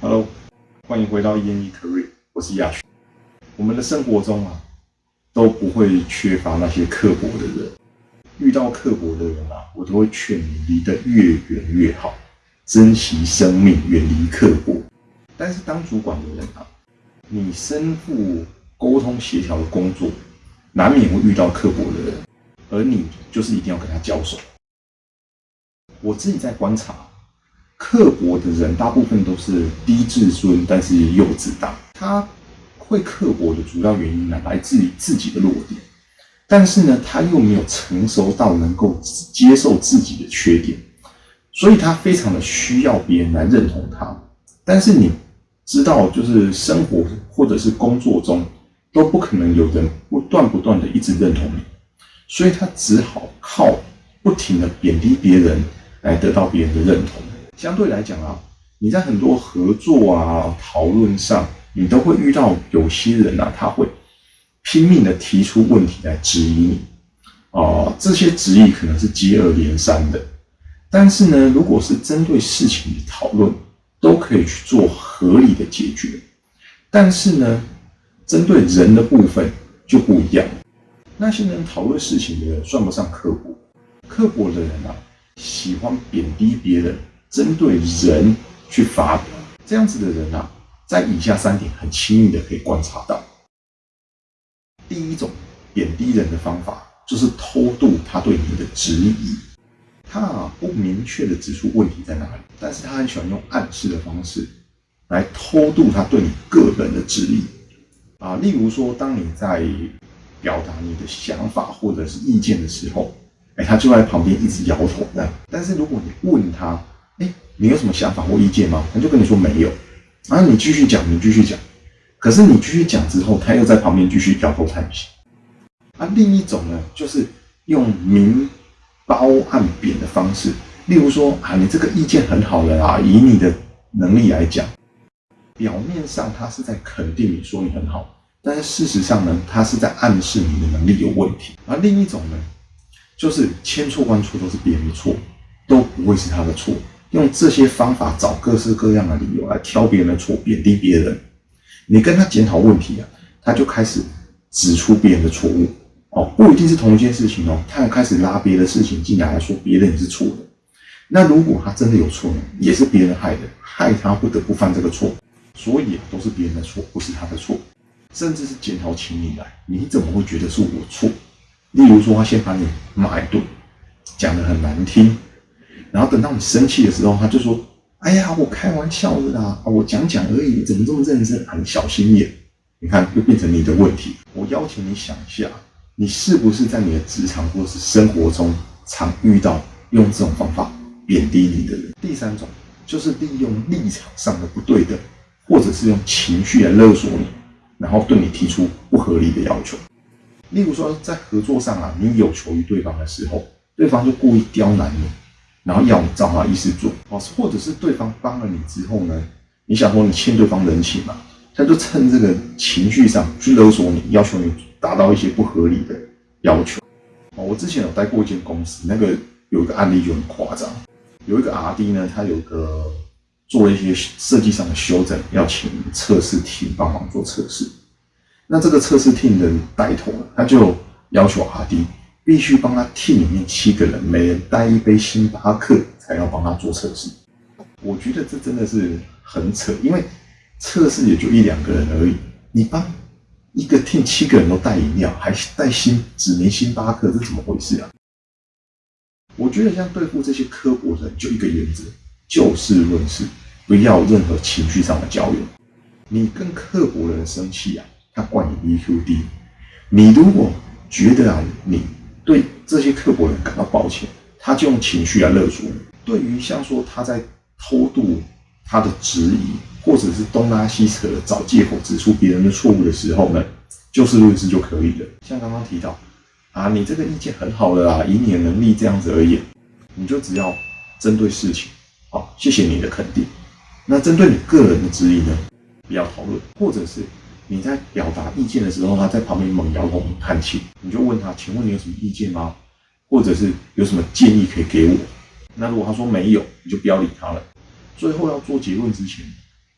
Hello，欢迎回到一言一 career，我是亚轩。我们的生活中啊，都不会缺乏那些刻薄的人。遇到刻薄的人啊，我都会劝你离得越远越好，珍惜生命，远离刻薄。但是当主管的人啊，你身负沟通协调的工作，难免会遇到刻薄的人，而你就是一定要跟他交手。我自己在观察，刻薄的人大部分都是低自尊，但是幼稚大。他会刻薄的主要原因呢，来自于自己的弱点，但是呢，他又没有成熟到能够接受自己的缺点，所以他非常的需要别人来认同他。但是你知道，就是生活或者是工作中，都不可能有人不断不断的一直认同你，所以他只好靠不停的贬低别人。来得到别人的认同。相对来讲啊，你在很多合作啊、讨论上，你都会遇到有些人啊，他会拼命的提出问题来质疑你。哦，这些质疑可能是接二连三的。但是呢，如果是针对事情的讨论，都可以去做合理的解决。但是呢，针对人的部分就不一样。那些能讨论事情的算不上刻薄，刻薄的人啊。喜欢贬低别人，针对人去发表，这样子的人啊，在以下三点很轻易的可以观察到。第一种贬低人的方法，就是偷渡他对你的质疑。他啊不明确的指出问题在哪里，但是他很喜欢用暗示的方式来偷渡他对你个人的质疑。啊，例如说，当你在表达你的想法或者是意见的时候。哎，他就在旁边一直摇头的。但是如果你问他，哎，你有什么想法或意见吗？他就跟你说没有。然后你继续讲，你继续讲。可是你继续讲之后，他又在旁边继续摇头叹息。啊，另一种呢，就是用明褒暗贬的方式。例如说啊，你这个意见很好了啊，以你的能力来讲，表面上他是在肯定你说你很好，但是事实上呢，他是在暗示你的能力有问题。而另一种呢？就是千错万错都是别人的错，都不会是他的错。用这些方法找各式各样的理由来挑别人的错，贬低别人。你跟他检讨问题啊，他就开始指出别人的错误。哦，不一定是同一件事情哦，他要开始拉别的事情进来，说别人也是错的。那如果他真的有错呢，也是别人害的，害他不得不犯这个错，所以都是别人的错，不是他的错。甚至是检讨起你来，你怎么会觉得是我错？例如说，他先把你骂一顿，讲的很难听，然后等到你生气的时候，他就说：“哎呀，我开玩笑的啦，我讲讲而已，怎么这么认真？很小心眼。”你看，又变成你的问题。我邀请你想一下，你是不是在你的职场或是生活中常遇到用这种方法贬低你的人？第三种就是利用立场上的不对等，或者是用情绪来勒索你，然后对你提出不合理的要求。例如说，在合作上啊，你有求于对方的时候，对方就故意刁难你，然后要你照他意思做哦，或者是对方帮了你之后呢，你想说你欠对方人情嘛，他就趁这个情绪上去勒索你，要求你达到一些不合理的要求哦。我之前有待过一间公司，那个有一个案例就很夸张，有一个 R D 呢，他有个做一些设计上的修正，要请测试厅帮忙做测试。那这个测试 team 的带头，他就要求阿弟必须帮他 team 里面七个人，每人带一杯星巴克，才要帮他做测试。我觉得这真的是很扯，因为测试也就一两个人而已，你帮一个 team 七个人都带饮料，还带星指名星巴克，这怎么回事啊？我觉得像对付这些刻薄人，就一个原则，就事论事，不要任何情绪上的交流。你跟刻薄人生气啊？他怪你 EQ 低，你如果觉得啊，你对这些刻薄人感到抱歉，他就用情绪来勒索你。对于像说他在偷渡他的质疑，或者是东拉西扯的找借口指出别人的错误的时候呢，就事论事就可以了。像刚刚提到啊，你这个意见很好的啦，以你的能力这样子而言，你就只要针对事情，好，谢谢你的肯定。那针对你个人的质疑呢，不要讨论，或者是。你在表达意见的时候，他在旁边猛摇头叹气，你就问他：“请问你有什么意见吗？或者是有什么建议可以给我？”那如果他说没有，你就不要理他了。最后要做结论之前，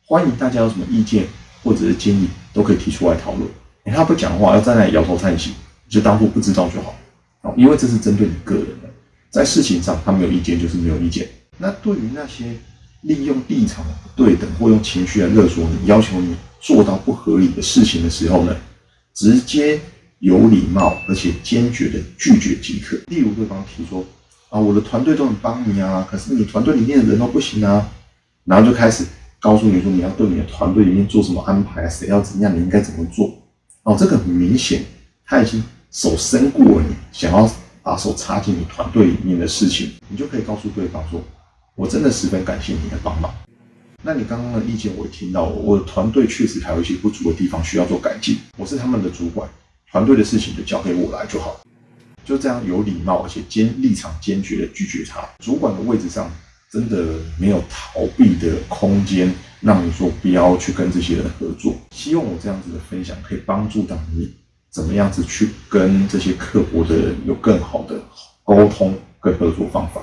欢迎大家有什么意见或者是建议，都可以提出来讨论。他不讲话，要在那里摇头叹息，就当做不知道就好。哦，因为这是针对你个人的，在事情上他没有意见就是没有意见。那对于那些利用立场的不对等或用情绪来勒索你，要求你做到不合理的事情的时候呢，直接有礼貌而且坚决的拒绝即可。例如对方提说啊，我的团队都很帮你啊，可是你团队里面的人都不行啊，然后就开始告诉你说你要对你的团队里面做什么安排啊，谁要怎样，你应该怎么做。哦，这个很明显，他已经手伸过了你，想要把手插进你团队里面的事情，你就可以告诉对方说：“我真的十分感谢你的帮忙。”那你刚刚的意见我也听到，我的团队确实还有一些不足的地方需要做改进。我是他们的主管，团队的事情就交给我来就好。就这样有礼貌而且坚立场坚决的拒绝他。主管的位置上真的没有逃避的空间。让你说不要去跟这些人合作。希望我这样子的分享可以帮助到你，怎么样子去跟这些刻薄的人有更好的沟通跟合作方法。